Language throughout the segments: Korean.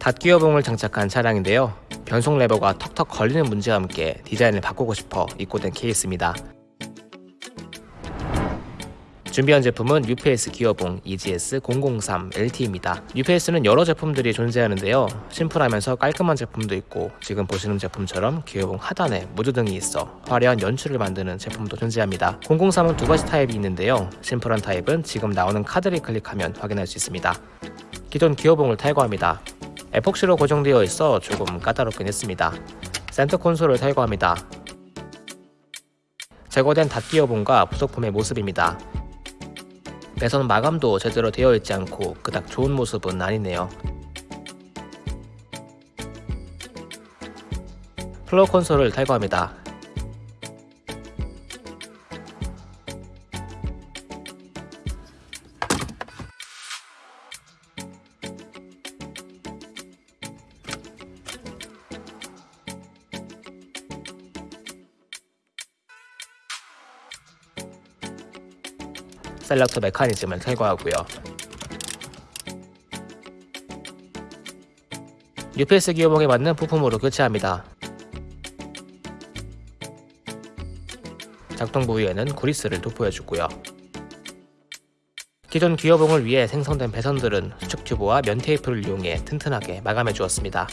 닷기어봉을 장착한 차량인데요. 변속 레버가 턱턱 걸리는 문제와 함께 디자인을 바꾸고 싶어 입고된 케이스입니다. 준비한 제품은 UPS 기어봉 EGS 003 LT입니다. UPS는 여러 제품들이 존재하는데요. 심플하면서 깔끔한 제품도 있고 지금 보시는 제품처럼 기어봉 하단에 무드등이 있어 화려한 연출을 만드는 제품도 존재합니다. 003은 두 가지 타입이 있는데요. 심플한 타입은 지금 나오는 카드를 클릭하면 확인할 수 있습니다. 기존 기어봉을 탈거합니다. 에폭시로 고정되어 있어 조금 까다롭긴 했습니다. 센터 콘솔을 탈거합니다. 제거된 닷기어봉과 부속품의 모습입니다. 배선 마감도 제대로 되어 있지 않고 그닥 좋은 모습은 아니네요. 플로어 콘솔을 탈거합니다. 셀렉터 메커니즘을 탈거하고요. UPS 기어봉에 맞는 부품으로 교체합니다. 작동 부위에는 구리스를 도포해주고요. 기존 기어봉을 위해 생성된 배선들은 수축 튜브와 면 테이프를 이용해 튼튼하게 마감해 주었습니다.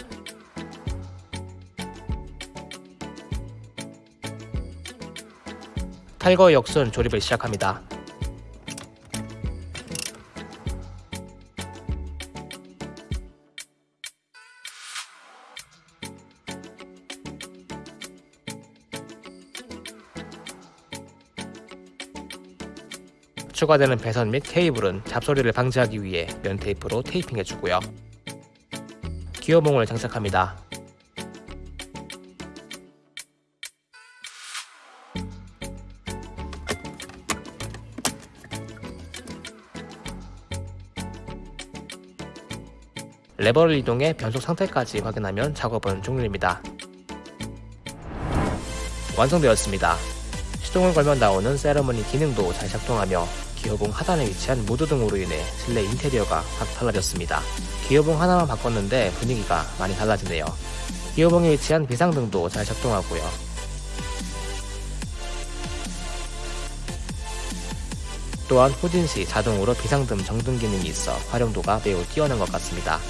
탈거 역순 조립을 시작합니다. 추가되는 배선 및 케이블은 잡소리를 방지하기 위해 면 테이프로 테이핑해주고요. 기어봉을 장착합니다. 레버를 이동해 변속 상태까지 확인하면 작업은 종료입니다. 완성되었습니다. 시동을 걸면 나오는 세러머니 기능도 잘 작동하며 기어봉 하단에 위치한 무드 등으로 인해 실내 인테리어가 확 달라졌습니다. 기어봉 하나만 바꿨는데 분위기가 많이 달라지네요. 기어봉에 위치한 비상등도 잘 작동하고요. 또한 후진 시 자동으로 비상등 정등 기능이 있어 활용도가 매우 뛰어난 것 같습니다.